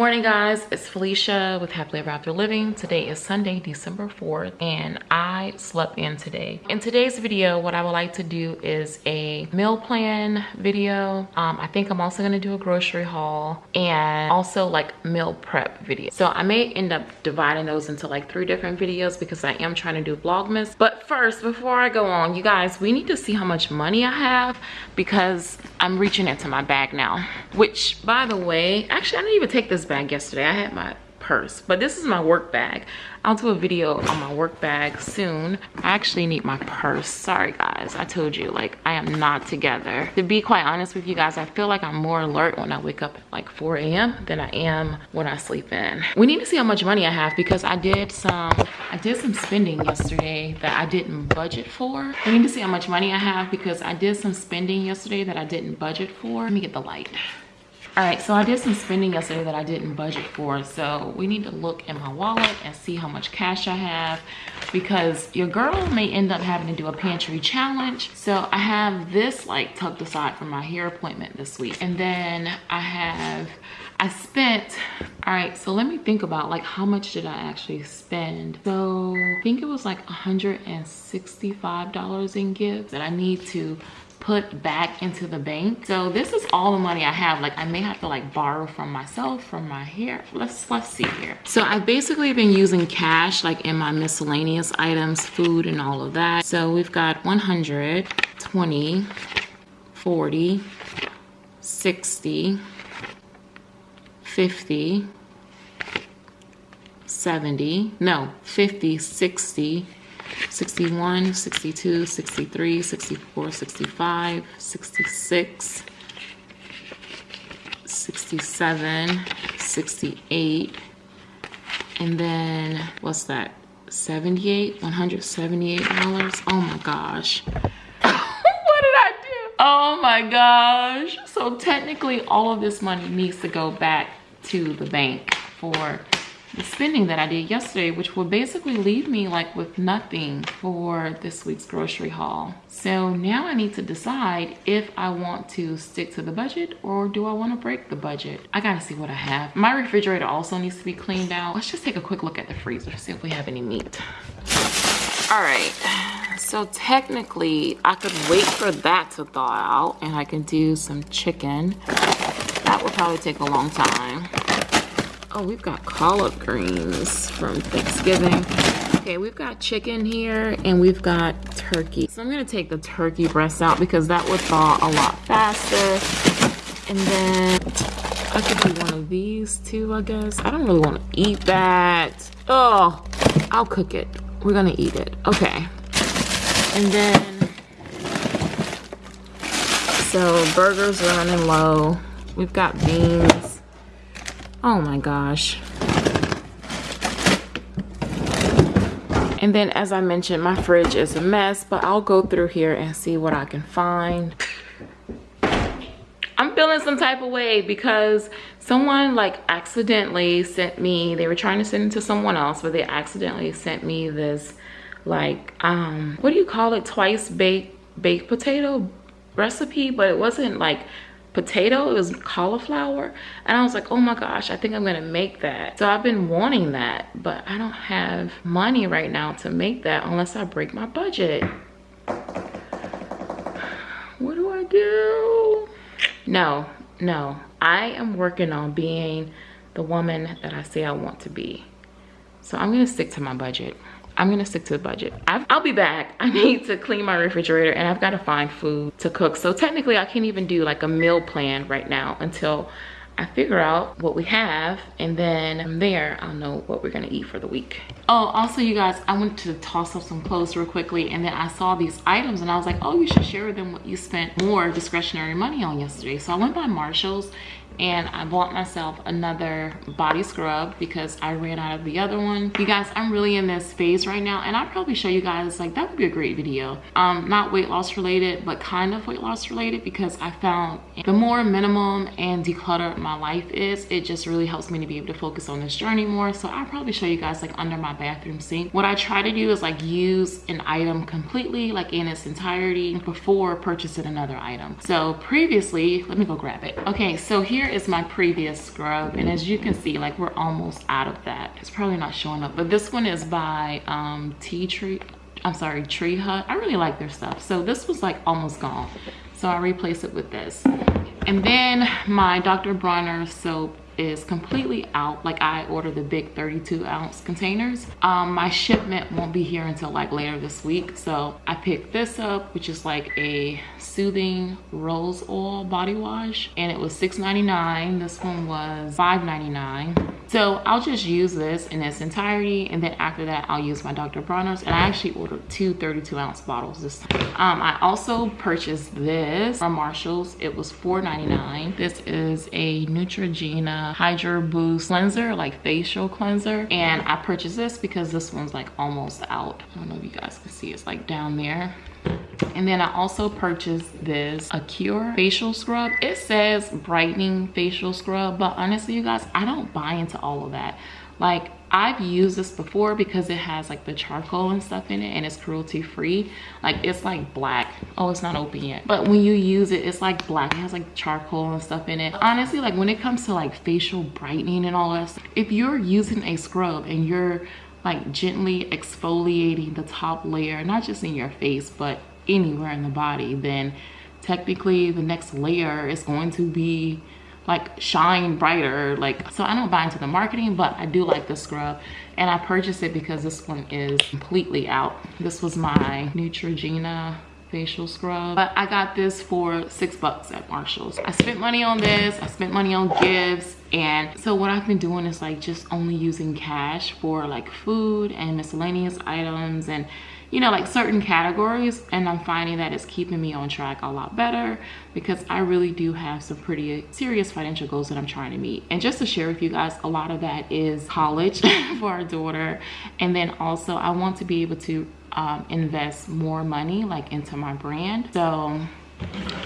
Morning guys, it's Felicia with Happily Ever After Living. Today is Sunday, December 4th, and I slept in today. In today's video, what I would like to do is a meal plan video. Um, I think I'm also gonna do a grocery haul and also like meal prep video. So I may end up dividing those into like three different videos because I am trying to do Vlogmas. But first, before I go on, you guys, we need to see how much money I have because I'm reaching into my bag now. Which, by the way, actually I didn't even take this bag yesterday. I had my purse, but this is my work bag. I'll do a video on my work bag soon. I actually need my purse. Sorry guys, I told you, like I am not together. To be quite honest with you guys, I feel like I'm more alert when I wake up at like 4 a.m. than I am when I sleep in. We need to see how much money I have because I did some, I did some spending yesterday that I didn't budget for. We need to see how much money I have because I did some spending yesterday that I didn't budget for. Let me get the light all right so i did some spending yesterday that i didn't budget for so we need to look in my wallet and see how much cash i have because your girl may end up having to do a pantry challenge. So i have this like tucked aside for my hair appointment this week and then i have i spent all right so let me think about like how much did i actually spend? So i think it was like 165 dollars in gifts that i need to put back into the bank. So this is all the money i have. Like i may have to like borrow from myself from my hair. Let's let's see here. So i've basically been using cash like in my miscellaneous items food and all of that. So we've got 100 20 40 60 50 70 no 50 60 61, 62, 63, 64, 65, 66, 67, 68, and then what's that? 78, $178. Oh my gosh. what did I do? Oh my gosh. So technically all of this money needs to go back to the bank for the spending that I did yesterday, which will basically leave me like with nothing for this week's grocery haul. So now I need to decide if I want to stick to the budget or do I want to break the budget? I gotta see what I have. My refrigerator also needs to be cleaned out. Let's just take a quick look at the freezer, see if we have any meat. All right, so technically I could wait for that to thaw out and I can do some chicken. That will probably take a long time. Oh, we've got collard greens from Thanksgiving. Okay, we've got chicken here and we've got turkey. So I'm gonna take the turkey breast out because that would thaw a lot faster. And then I could do one of these too, I guess. I don't really wanna eat that. Oh, I'll cook it. We're gonna eat it, okay. And then, so burgers are running low. We've got beans Oh my gosh. And then as I mentioned, my fridge is a mess, but I'll go through here and see what I can find. I'm feeling some type of way because someone like accidentally sent me, they were trying to send it to someone else, but they accidentally sent me this like, um, what do you call it? Twice baked baked potato recipe, but it wasn't like potato it was cauliflower and i was like oh my gosh i think i'm gonna make that. So i've been wanting that but i don't have money right now to make that unless i break my budget. What do i do? No no. I am working on being the woman that i say i want to be. So i'm gonna stick to my budget I'm gonna stick to the budget. i will be back. I mm-hmm. need to clean my refrigerator and I've gotta find food to cook. So technically I can't even do like a meal plan right now until I figure out what we have and then from there I'll know what we're gonna eat for the week. Oh, also you guys, I went to toss up some clothes real quickly and then I saw these items and I was like, oh, you should share with them what you spent more discretionary money on yesterday. So I went by Marshall's and I bought myself another body scrub because I ran out of the other one. You guys, I'm really in this phase right now and I'll probably show you guys like that would be a great video. Um, not weight loss related, but kind of weight loss related because I found the more minimum and decluttered my life is, it just really helps me to be able to focus on this journey more. So I'll probably show you guys like under my bathroom sink. What I try to do is like use an item completely like in its entirety before purchasing another item. So previously, let me go grab it. Okay, so here here is my previous scrub. And as you can see, like we're almost out of that. It's probably not showing up, but this one is by um, Tea Tree. I'm sorry, Tree Hut. I really like their stuff. So this was like almost gone. So I replaced it with this. And then my Dr. Bronner soap is completely out. Like i ordered the big 32 ounce containers. Um my shipment won't be here until like later this week. So i picked this up which is like a soothing rose oil body wash and it was $6.99 this one was $5.99 so I'll just use this in its entirety and then after that I'll use my Dr. Bronner's and I actually ordered two 32 ounce bottles this time. Um, I also purchased this from Marshall's. It was $4.99. This is a Neutrogena Hydro Boost cleanser, like facial cleanser. And I purchased this because this one's like almost out. I don't know if you guys can see, it's like down there. And then I also purchased this Acure facial scrub. It says brightening facial scrub, but honestly, you guys, I don't buy into all of that. Like I've used this before because it has like the charcoal and stuff in it and it's cruelty free. Like it's like black. Oh, it's not open yet. But when you use it, it's like black. It has like charcoal and stuff in it. Honestly, like when it comes to like facial brightening and all that stuff, if you're using a scrub and you're like gently exfoliating the top layer, not just in your face, but anywhere in the body, then technically the next layer is going to be like shine brighter. Like so i don't buy into the marketing but i do like the scrub and i purchased it because this one is completely out. This was my neutrogena facial scrub. But i got this for six bucks at marshall's. I spent money on this i spent money on gifts and so what i've been doing is like just only using cash for like food and miscellaneous items and you know like certain categories and i'm finding that it's keeping me on track a lot better because i really do have some pretty serious financial goals that i'm trying to meet. And just to share with you guys a lot of that is college for our daughter. And then also i want to be able to um, invest more money like into my brand. So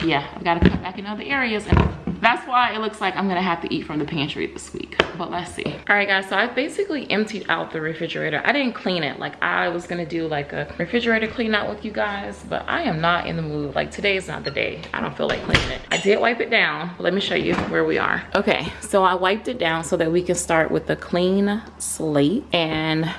yeah i've got to cut back in other areas and that's why it looks like i'm gonna have to eat from the pantry this week but let's see. All right guys so i basically emptied out the refrigerator. I didn't clean it. Like i was gonna do like a refrigerator clean out with you guys but i am not in the mood. Like today is not the day. I don't feel like cleaning it. I did wipe it down. Let me show you where we are. Okay so i wiped it down so that we can start with the clean slate and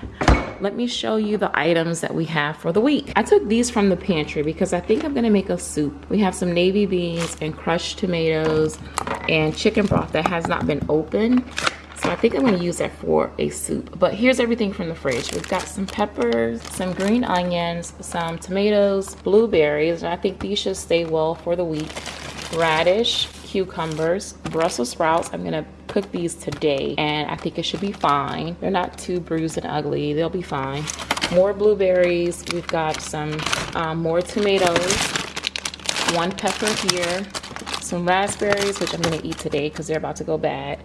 let me show you the items that we have for the week. I took these from the pantry because I think I'm gonna make a soup. We have some navy beans and crushed tomatoes and chicken broth that has not been opened. So I think I'm gonna use that for a soup. But here's everything from the fridge. We've got some peppers, some green onions, some tomatoes, blueberries. I think these should stay well for the week. Radish, cucumbers, Brussels sprouts. I'm gonna cook these today and I think it should be fine. They're not too bruised and ugly. They'll be fine. More blueberries. We've got some um, more tomatoes. One pepper here. Some raspberries, which I'm gonna eat today because they're about to go bad.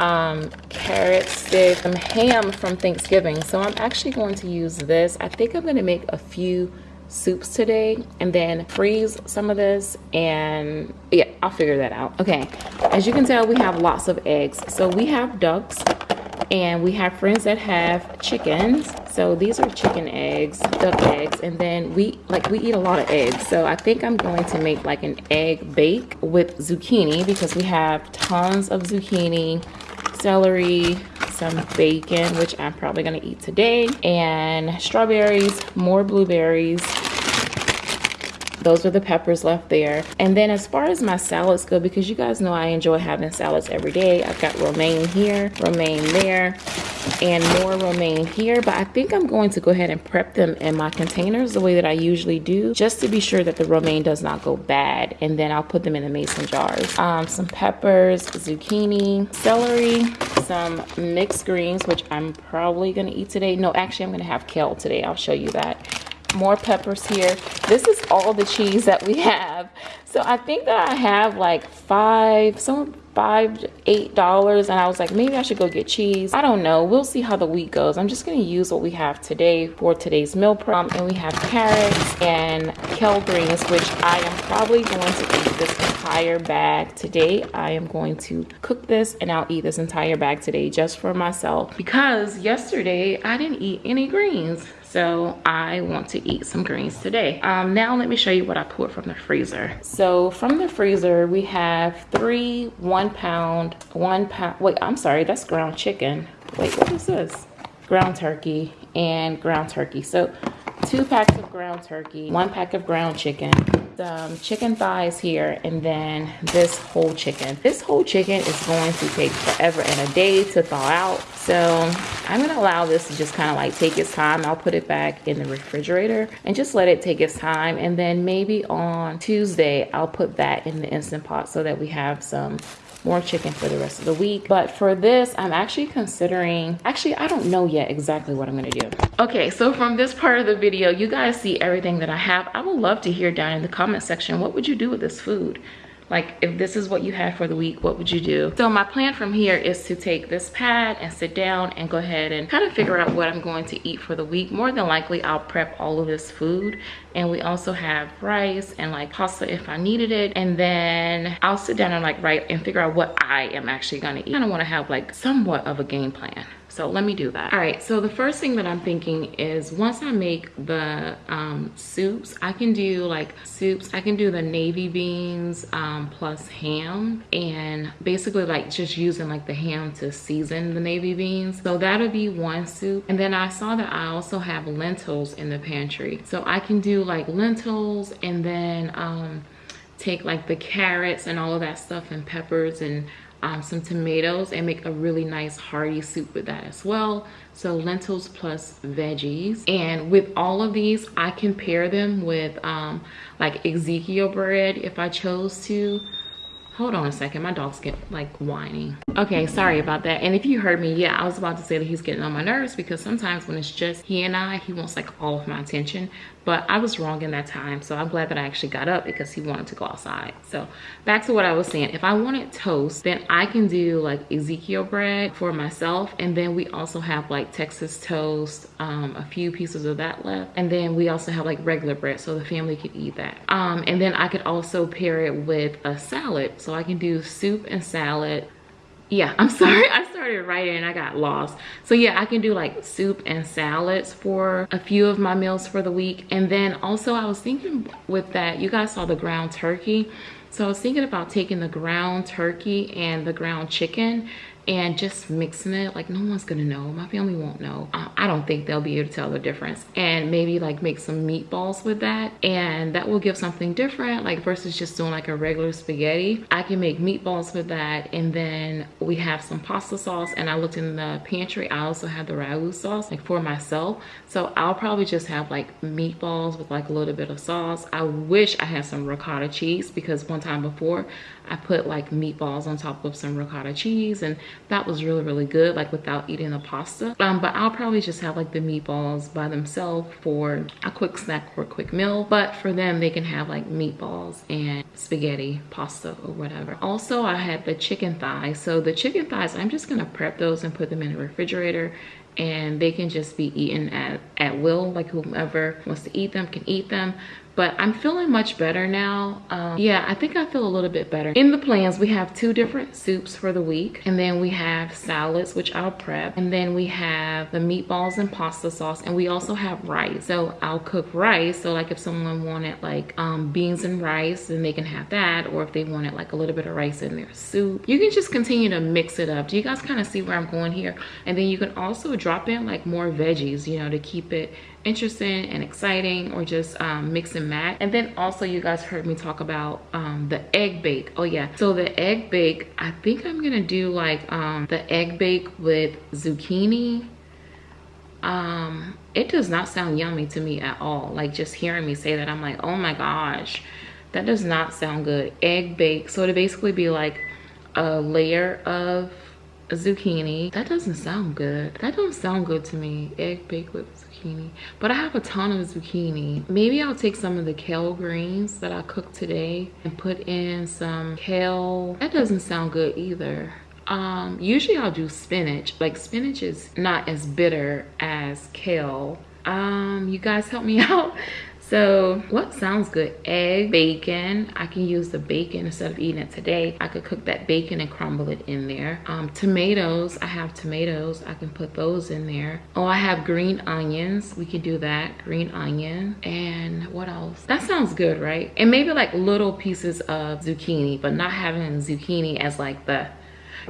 Um, carrot some ham from Thanksgiving. So I'm actually going to use this. I think I'm gonna make a few soups today and then freeze some of this and yeah i'll figure that out okay as you can tell we have lots of eggs so we have ducks and we have friends that have chickens. So these are chicken eggs duck eggs and then we like we eat a lot of eggs. So i think i'm going to make like an egg bake with zucchini because we have tons of zucchini celery some bacon which i'm probably going to eat today and strawberries more blueberries those are the peppers left there. And then as far as my salads go because you guys know i enjoy having salads every day i've got romaine here romaine there and more romaine here. But i think i'm going to go ahead and prep them in my containers the way that i usually do just to be sure that the romaine does not go bad. And then i'll put them in the mason jars. Um, some peppers zucchini celery some mixed greens which i'm probably going to eat today. No actually i'm going to have kale today. I'll show you that more peppers here. This is all the cheese that we have. So i think that i have like five some five eight dollars and i was like maybe i should go get cheese. I don't know. We'll see how the week goes. I'm just going to use what we have today for today's meal prep. Um, and we have carrots and kale greens which i am probably going to eat this entire bag today. I am going to cook this and i'll eat this entire bag today just for myself because yesterday i didn't eat any greens So I want to eat some greens today. Um, now let me show you what I pulled from the freezer. So from the freezer, we have three one pound, one pound, wait, I'm sorry, that's ground chicken. Wait, what is this? Ground turkey and ground turkey. So two packs of ground turkey, one pack of ground chicken, some um, chicken thighs here, and then this whole chicken. This whole chicken is going to take forever and a day to thaw out. So I'm gonna allow this to just kind of like take its time. I'll put it back in the refrigerator and just let it take its time. And then maybe on Tuesday, I'll put that in the Instant Pot so that we have some more chicken for the rest of the week. But for this, I'm actually considering, actually, I don't know yet exactly what I'm gonna do. Okay, so from this part of the video, you guys see everything that I have. I would love to hear down in the comment section, what would you do with this food? Like if this is what you had for the week what would you do? So my plan from here is to take this pad and sit down and go ahead and kind of figure out what i'm going to eat for the week. More than likely i'll prep all of this food. And we also have rice and like pasta if i needed it. And then i'll sit down and like write and figure out what i am actually gonna eat. I kind of want to have like somewhat of a game plan so let me do that. All right, so the first thing that I'm thinking is once I make the um, soups, I can do like soups. I can do the navy beans um, plus ham and basically like just using like the ham to season the navy beans. So that'll be one soup. And then I saw that I also have lentils in the pantry. So I can do like lentils and then um, take like the carrots and all of that stuff and peppers and um, some tomatoes and make a really nice hearty soup with that as well. So lentils plus veggies. And with all of these i can pair them with um, like ezekiel bread if i chose to. Hold on a second my dog's getting like whining. Okay sorry about that. And if you heard me yeah i was about to say that he's getting on my nerves because sometimes when it's just he and i he wants like all of my attention but I was wrong in that time. So I'm glad that I actually got up because he wanted to go outside. So back to what I was saying. If I wanted toast, then I can do like Ezekiel bread for myself. And then we also have like Texas toast, um, a few pieces of that left. And then we also have like regular bread so the family could eat that. Um, and then I could also pair it with a salad. So I can do soup and salad yeah i'm sorry i started writing and i got lost. So yeah i can do like soup and salads for a few of my meals for the week. And then also i was thinking with that you guys saw the ground turkey. So i was thinking about taking the ground turkey and the ground chicken and just mixing it like no one's gonna know. My family won't know. I don't think they'll be able to tell the difference. And maybe like make some meatballs with that. And that will give something different like versus just doing like a regular spaghetti. I can make meatballs with that. And then we have some pasta sauce. And i looked in the pantry. I also have the ragu sauce like for myself. So i'll probably just have like meatballs with like a little bit of sauce. I wish i had some ricotta cheese because one time before I put like meatballs on top of some ricotta cheese and that was really, really good, like without eating the pasta. Um, but I'll probably just have like the meatballs by themselves for a quick snack or a quick meal. But for them, they can have like meatballs and spaghetti, pasta or whatever. Also, I had the chicken thighs. So the chicken thighs, I'm just gonna prep those and put them in the refrigerator and they can just be eaten at, at will like whomever wants to eat them can eat them but I'm feeling much better now. Um, yeah, I think I feel a little bit better. In the plans, we have two different soups for the week. And then we have salads, which I'll prep. And then we have the meatballs and pasta sauce. And we also have rice. So I'll cook rice. So like if someone wanted like um, beans and rice, then they can have that. Or if they wanted like a little bit of rice in their soup. You can just continue to mix it up. Do you guys kind of see where I'm going here? And then you can also drop in like more veggies, you know, to keep it interesting and exciting or just um, mix and match. And then also you guys heard me talk about um, the egg bake. Oh yeah, so the egg bake, I think I'm gonna do like um, the egg bake with zucchini. Um, it does not sound yummy to me at all. Like just hearing me say that, I'm like, oh my gosh, that does not sound good. Egg bake, so to basically be like a layer of zucchini. That doesn't sound good. That don't sound good to me. Egg bake with zucchini. But I have a ton of zucchini. Maybe I'll take some of the kale greens that I cooked today and put in some kale. That doesn't sound good either. Um, usually I'll do spinach. Like spinach is not as bitter as kale. Um, you guys help me out. So what sounds good? Egg, bacon. I can use the bacon instead of eating it today. I could cook that bacon and crumble it in there. Um, tomatoes, I have tomatoes. I can put those in there. Oh, I have green onions. We can do that, green onion. And what else? That sounds good, right? And maybe like little pieces of zucchini, but not having zucchini as like the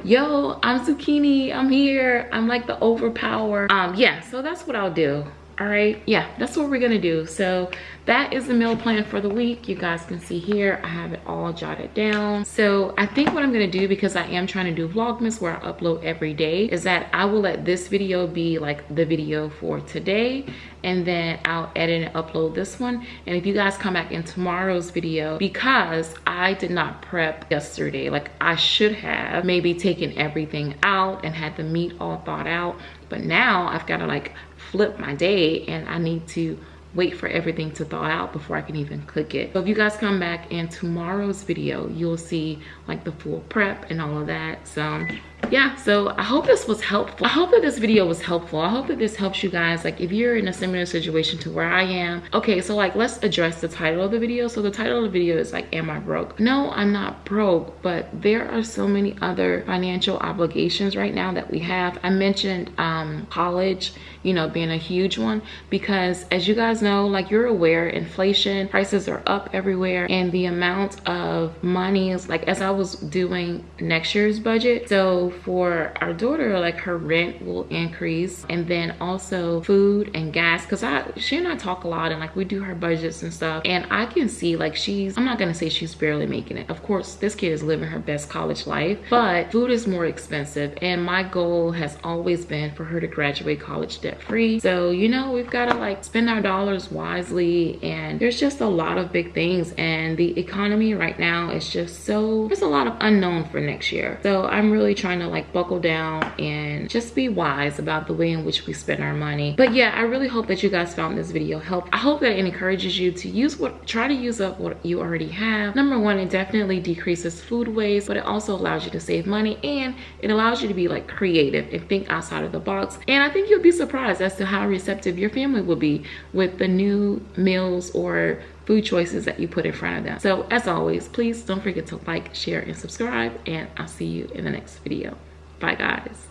yo i'm zucchini i'm here i'm like the overpower um yeah so that's what i'll do all right yeah that's what we're gonna do so that is the meal plan for the week you guys can see here i have it all jotted down so i think what i'm gonna do because i am trying to do vlogmas where i upload every day is that i will let this video be like the video for today and then I'll edit and upload this one. And if you guys come back in tomorrow's video, because I did not prep yesterday, like I should have maybe taken everything out and had the meat all thought out. But now I've got to like flip my day and I need to wait for everything to thaw out before I can even cook it. So if you guys come back in tomorrow's video, you'll see like the full prep and all of that. So yeah so i hope this was helpful. I hope that this video was helpful. I hope that this helps you guys. Like if you're in a similar situation to where i am okay so like let's address the title of the video. So the title of the video is like am i broke? No i'm not broke but there are so many other financial obligations right now that we have. I mentioned um college you know being a huge one. Because as you guys know like you're aware inflation prices are up everywhere and the amount of money is like as i was doing next year's budget so for our daughter like her rent will increase. And then also food and gas because i she and i talk a lot and like we do her budgets and stuff. And i can see like she's i'm not gonna say she's barely making it. Of course this kid is living her best college life but food is more expensive. And my goal has always been for her to graduate college debt free so you know we've got to like spend our dollars wisely and there's just a lot of big things and the economy right now is just so there's a lot of unknown for next year. So i'm really trying to like buckle down and just be wise about the way in which we spend our money. But yeah i really hope that you guys found this video helpful. I hope that it encourages you to use what try to use up what you already have. Number one it definitely decreases food waste but it also allows you to save money and it allows you to be like creative and think outside of the box. And i think you'll be surprised as to how receptive your family will be with the new meals or food choices that you put in front of them. So as always, please don't forget to like, share, and subscribe, and I'll see you in the next video. Bye guys.